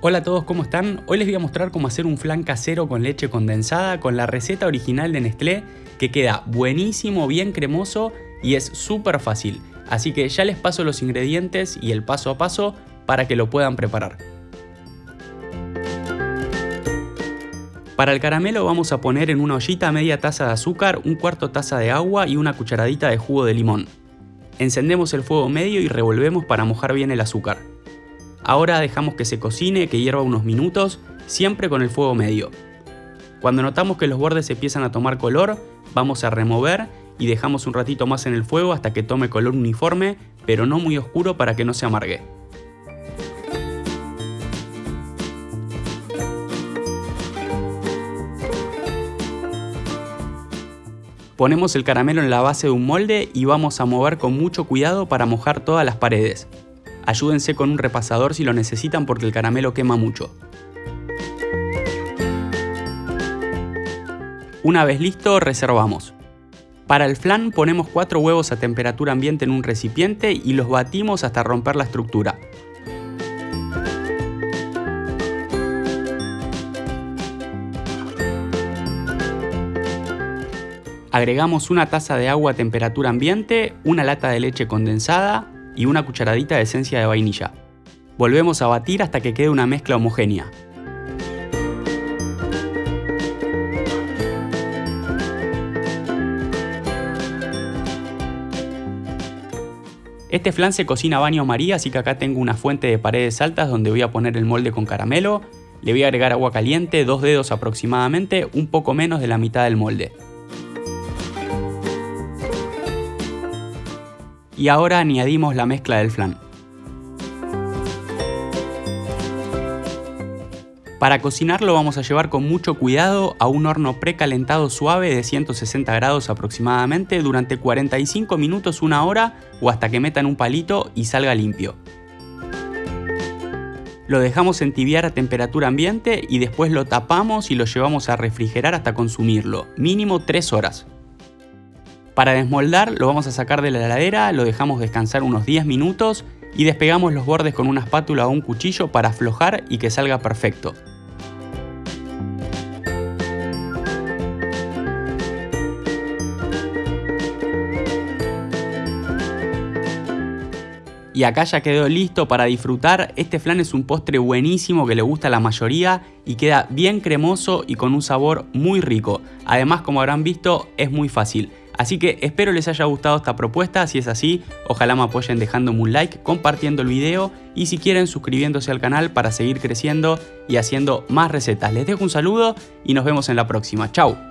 Hola a todos, ¿cómo están? Hoy les voy a mostrar cómo hacer un flan casero con leche condensada con la receta original de Nestlé que queda buenísimo, bien cremoso y es súper fácil. Así que ya les paso los ingredientes y el paso a paso para que lo puedan preparar. Para el caramelo vamos a poner en una ollita media taza de azúcar, un cuarto taza de agua y una cucharadita de jugo de limón. Encendemos el fuego medio y revolvemos para mojar bien el azúcar. Ahora dejamos que se cocine, que hierva unos minutos, siempre con el fuego medio. Cuando notamos que los bordes empiezan a tomar color, vamos a remover y dejamos un ratito más en el fuego hasta que tome color uniforme, pero no muy oscuro para que no se amargue. Ponemos el caramelo en la base de un molde y vamos a mover con mucho cuidado para mojar todas las paredes. Ayúdense con un repasador si lo necesitan porque el caramelo quema mucho. Una vez listo, reservamos. Para el flan ponemos 4 huevos a temperatura ambiente en un recipiente y los batimos hasta romper la estructura. Agregamos una taza de agua a temperatura ambiente, una lata de leche condensada y una cucharadita de esencia de vainilla. Volvemos a batir hasta que quede una mezcla homogénea. Este flan se cocina a baño maría, así que acá tengo una fuente de paredes altas donde voy a poner el molde con caramelo. Le voy a agregar agua caliente, dos dedos aproximadamente, un poco menos de la mitad del molde. Y ahora añadimos la mezcla del flan. Para cocinarlo vamos a llevar con mucho cuidado a un horno precalentado suave de 160 grados aproximadamente durante 45 minutos, una hora o hasta que metan un palito y salga limpio. Lo dejamos entibiar a temperatura ambiente y después lo tapamos y lo llevamos a refrigerar hasta consumirlo, mínimo 3 horas. Para desmoldar lo vamos a sacar de la heladera, lo dejamos descansar unos 10 minutos y despegamos los bordes con una espátula o un cuchillo para aflojar y que salga perfecto. Y acá ya quedó listo para disfrutar, este flan es un postre buenísimo que le gusta a la mayoría y queda bien cremoso y con un sabor muy rico. Además como habrán visto es muy fácil. Así que espero les haya gustado esta propuesta, si es así, ojalá me apoyen dejándome un like, compartiendo el video y si quieren suscribiéndose al canal para seguir creciendo y haciendo más recetas. Les dejo un saludo y nos vemos en la próxima. Chao.